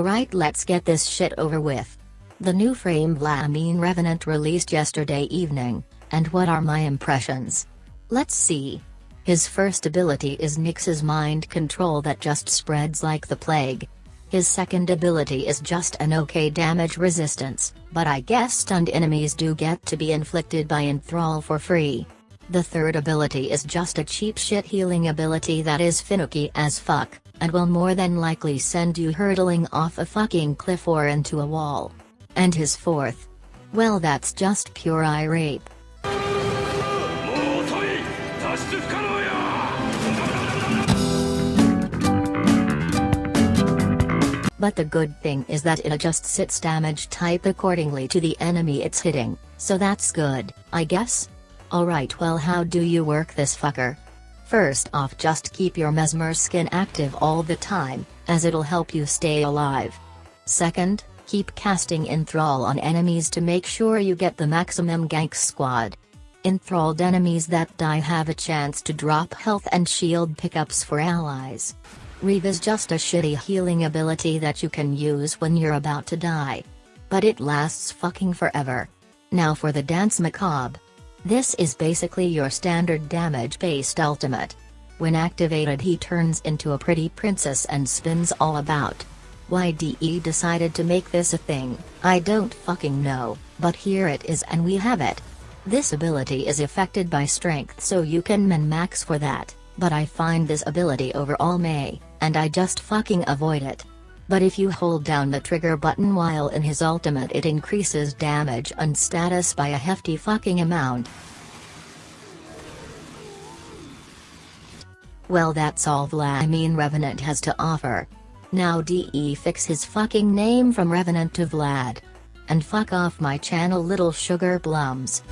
Alright let's get this shit over with. The new frame Vladimir Revenant released yesterday evening, and what are my impressions? Let's see. His first ability is Nyx's mind control that just spreads like the plague. His second ability is just an okay damage resistance, but I guess stunned enemies do get to be inflicted by Enthrall for free. The third ability is just a cheap shit healing ability that is finicky as fuck, and will more than likely send you hurtling off a fucking cliff or into a wall. And his fourth? Well that's just pure eye rape. But the good thing is that it adjusts its damage type accordingly to the enemy it's hitting, so that's good, I guess? Alright well how do you work this fucker? First off just keep your mesmer skin active all the time, as it'll help you stay alive. Second, keep casting Enthrall on enemies to make sure you get the maximum gank squad. Enthralled enemies that die have a chance to drop health and shield pickups for allies. Reave is just a shitty healing ability that you can use when you're about to die. But it lasts fucking forever. Now for the Danse Macabre. This is basically your standard damage-based ultimate. When activated he turns into a pretty princess and spins all about. Why DE decided to make this a thing, I don't fucking know, but here it is and we have it. This ability is affected by strength so you can min-max for that, but I find this ability overall may and I just fucking avoid it. But if you hold down the trigger button while in his ultimate it increases damage and status by a hefty fucking amount. Well that's all Vladimir Revenant has to offer. Now DE fix his fucking name from Revenant to Vlad. And fuck off my channel little sugar plums.